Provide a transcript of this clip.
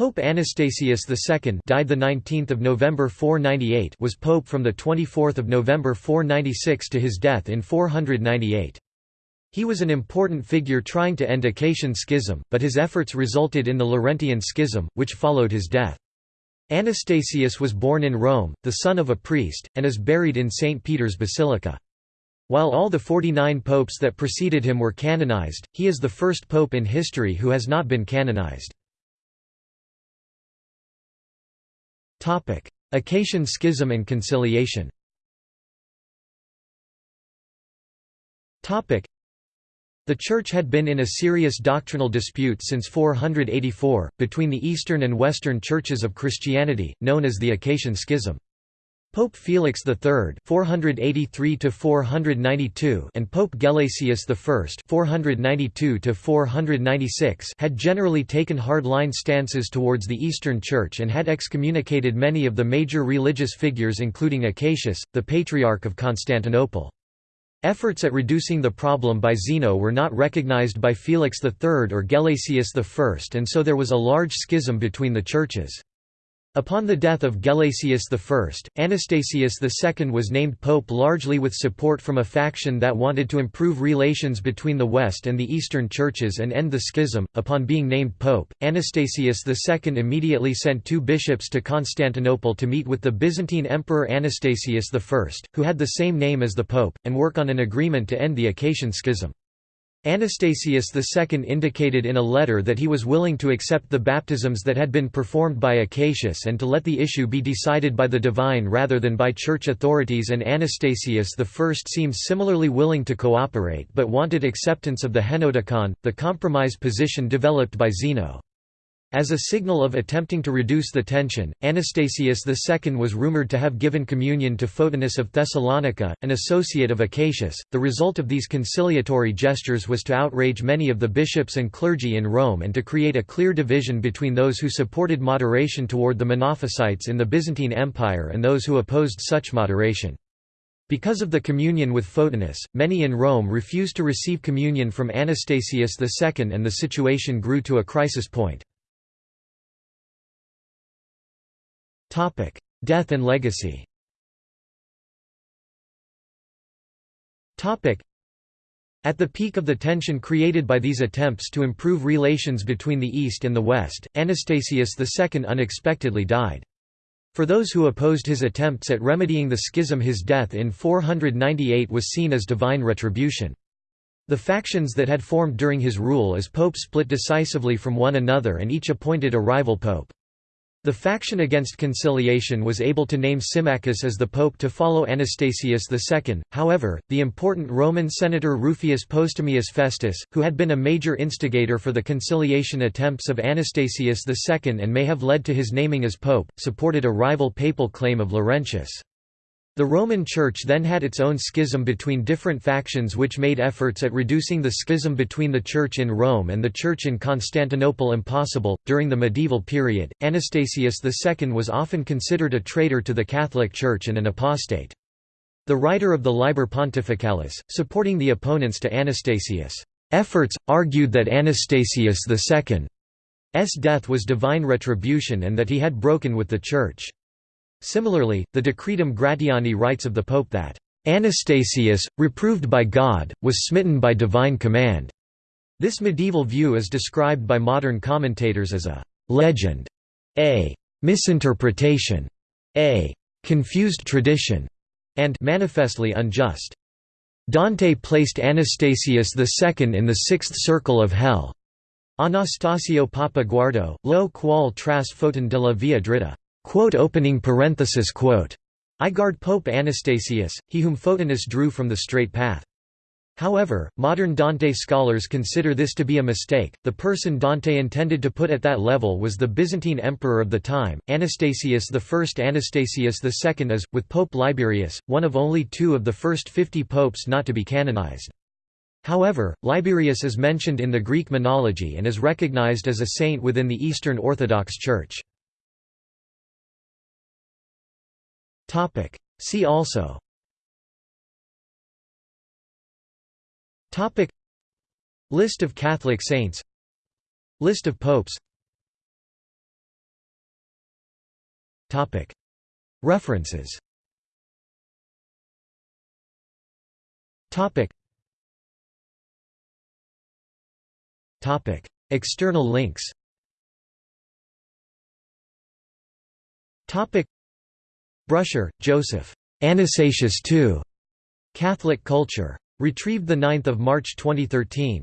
Pope Anastasius II died the 19th of November 498 was pope from the 24th of November 496 to his death in 498. He was an important figure trying to end Acacian schism, but his efforts resulted in the Laurentian schism, which followed his death. Anastasius was born in Rome, the son of a priest, and is buried in St. Peter's Basilica. While all the 49 popes that preceded him were canonized, he is the first pope in history who has not been canonized. Acacian schism and conciliation. The Church had been in a serious doctrinal dispute since 484, between the Eastern and Western churches of Christianity, known as the Acacian Schism. Pope Felix III (483–492) and Pope Gelasius I (492–496) had generally taken hard-line stances towards the Eastern Church and had excommunicated many of the major religious figures, including Acacius, the Patriarch of Constantinople. Efforts at reducing the problem by Zeno were not recognized by Felix III or Gelasius I and so there was a large schism between the churches. Upon the death of Gelasius I, Anastasius II was named pope largely with support from a faction that wanted to improve relations between the West and the Eastern churches and end the schism. Upon being named pope, Anastasius II immediately sent two bishops to Constantinople to meet with the Byzantine Emperor Anastasius I, who had the same name as the pope, and work on an agreement to end the Acacian schism. Anastasius II indicated in a letter that he was willing to accept the baptisms that had been performed by Acacius and to let the issue be decided by the divine rather than by church authorities and Anastasius I seems similarly willing to cooperate but wanted acceptance of the Henoticon, the compromise position developed by Zeno. As a signal of attempting to reduce the tension, Anastasius II was rumored to have given communion to Photinus of Thessalonica, an associate of Acacius. The result of these conciliatory gestures was to outrage many of the bishops and clergy in Rome and to create a clear division between those who supported moderation toward the Monophysites in the Byzantine Empire and those who opposed such moderation. Because of the communion with Photinus, many in Rome refused to receive communion from Anastasius II and the situation grew to a crisis point. Topic: Death and legacy. Topic: At the peak of the tension created by these attempts to improve relations between the East and the West, Anastasius II unexpectedly died. For those who opposed his attempts at remedying the schism his death in 498 was seen as divine retribution. The factions that had formed during his rule as pope split decisively from one another and each appointed a rival pope. The faction against conciliation was able to name Symmachus as the pope to follow Anastasius II, however, the important Roman senator Rufius Postumius Festus, who had been a major instigator for the conciliation attempts of Anastasius II and may have led to his naming as pope, supported a rival papal claim of Laurentius. The Roman Church then had its own schism between different factions which made efforts at reducing the schism between the Church in Rome and the Church in Constantinople impossible. During the medieval period, Anastasius II was often considered a traitor to the Catholic Church and an apostate. The writer of the Liber Pontificalis, supporting the opponents to Anastasius' efforts, argued that Anastasius II's death was divine retribution and that he had broken with the Church. Similarly, the Decretum Gratiani writes of the Pope that, "...Anastasius, reproved by God, was smitten by divine command." This medieval view is described by modern commentators as a «legend», a «misinterpretation», a «confused tradition», and «manifestly unjust». Dante placed Anastasius II in the sixth circle of hell. Anastasio Papa Guardo, lo qual tras Fotin de la via dritta. Quote opening parenthesis quote. I guard Pope Anastasius, he whom Photinus drew from the straight path. However, modern Dante scholars consider this to be a mistake. The person Dante intended to put at that level was the Byzantine emperor of the time, Anastasius I. Anastasius II is, with Pope Liberius, one of only two of the first fifty popes not to be canonized. However, Liberius is mentioned in the Greek menology and is recognized as a saint within the Eastern Orthodox Church. Topic. See also. Topic. List of Catholic saints. List of popes. Topic. References. Topic. Topic. External links. Topic. Brusher, Joseph. Anastasius II. Catholic Culture. Retrieved 9 March 2013.